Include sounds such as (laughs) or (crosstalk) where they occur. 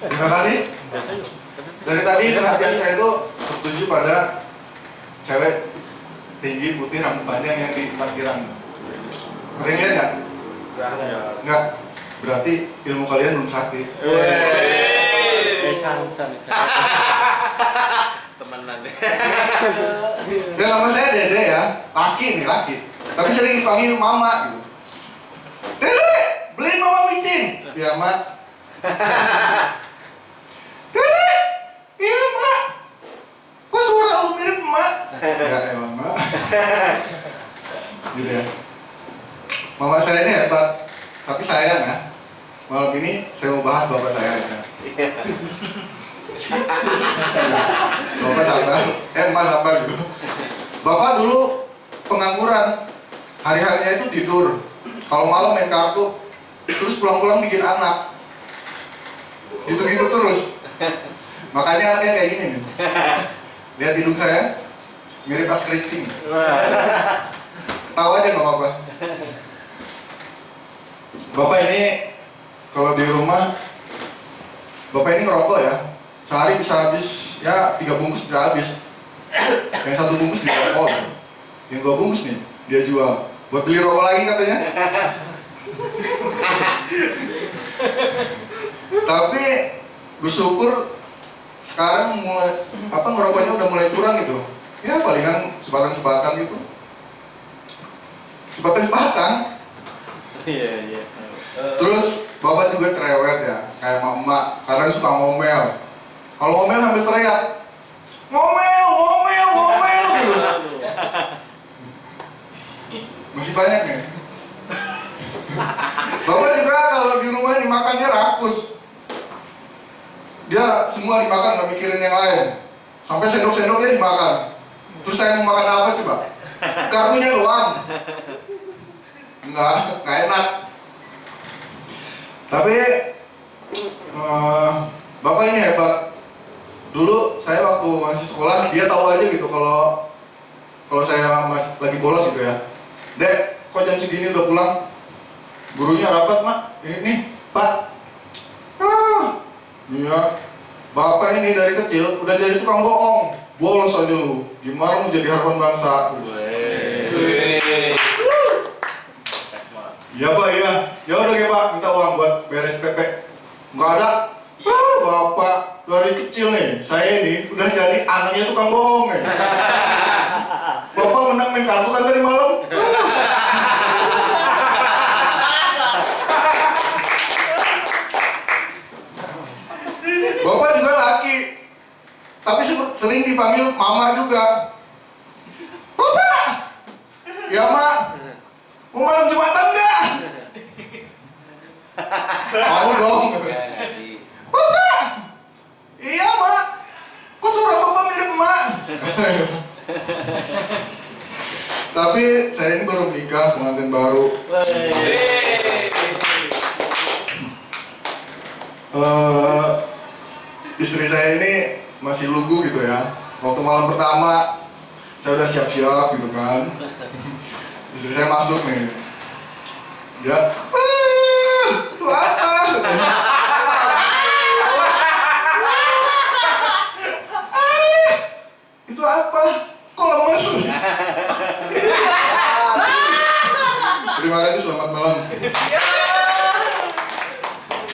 Terima kasih. Dari tadi perhatian saya itu tertuju pada cewek tinggi putih rambut panjang yang di parkiran. Yang lihat nggak? Nggak. Berarti ilmu kalian belum sakit. Eh, temenan deh Ya nama saya Dede ya, laki nih laki. Tapi sering dipanggil Mama gitu. Dede, beliin Mama micin. Ya Mak. Dede, iya Mak. Kok suara lu mirip Mak? Ya emang Mak. Gitu ya. Mama saya ini hebat, tapi sayang ya. Malam ini saya mau bahas bapak saya aja. Bapak sabar, eh emak sabar gitu. Bapak dulu pengangguran, hari-harinya itu tidur. Kalau malam main kartu, terus pulang-pulang bikin anak. Gitu-gitu terus. Makanya anaknya kayak gini nih. Lihat hidung saya, mirip as keriting. Tahu aja nggak apa-apa. Bapak ini kalau di rumah, bapak ini ngerokok ya. Sehari bisa habis ya tiga bungkus bisa habis. Yang satu bungkus dia rokok, yang dua bungkus nih dia jual. Buat beli rokok lagi katanya. Tapi bersyukur sekarang mulai apa ngerokoknya udah mulai kurang gitu. Ya palingan sebatang-sebatang gitu. Sebatang-sebatang. Iya, iya. Terus bapak juga cerewet ya, kayak mama kadang suka ngomel. Kalau ngomel sambil teriak, ngomel, ngomel, ngomel gitu. Masih banyak nih. Bapak juga kalau di rumah ini makannya rakus. Dia semua dimakan nggak mikirin yang lain. Sampai sendok-sendoknya dimakan. Terus saya mau makan apa coba? Garpunya doang. Enggak, nggak enak. Tapi eh, bapak ini hebat. Dulu saya waktu masih sekolah dia tahu aja gitu kalau kalau saya masih lagi bolos gitu ya. Dek, kok jam segini udah pulang? Gurunya rapat mak. Ini pak. Ah, iya. Bapak ini dari kecil udah jadi tukang bohong. Bolos aja lu. Gimana mau jadi harapan bangsa? Iya pak, iya. Ya udah ya pak, minta uang buat beres PP. Nggak ada. Ah, bapak dari kecil nih, saya ini udah jadi anaknya tukang bohong nih. (laughs) Bapak menang main kartu kan tadi malam? Bapak juga laki, tapi se- sering dipanggil mama juga. Bapak, ya mak, mau malam jumatan nggak? Mau dong. Bapak, iya mak, kok suara bapak mirip mak? Tapi saya ini baru nikah, pengantin baru. eh istri saya ini masih lugu gitu ya. Waktu malam pertama saya udah siap-siap gitu kan. (laughs) Istri saya masuk nih. Dia, "Ah, itu apa? "Ah, itu apa? Kok lemes? (laughs) Terima kasih, selamat malam.